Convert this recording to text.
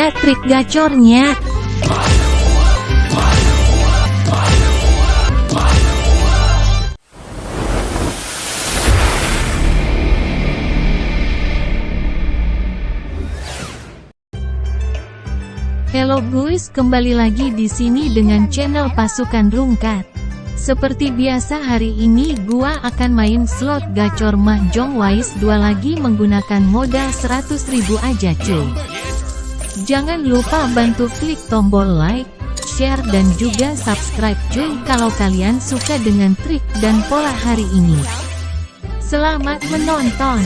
dia trik gacornya. Hello guys, kembali lagi di sini dengan channel Pasukan Rungkat. Seperti biasa hari ini gua akan main slot gacor Mahjong Wise 2 lagi menggunakan modal 100.000 aja cuy. Jangan lupa bantu klik tombol like, share dan juga subscribe cuy kalau kalian suka dengan trik dan pola hari ini. Selamat menonton!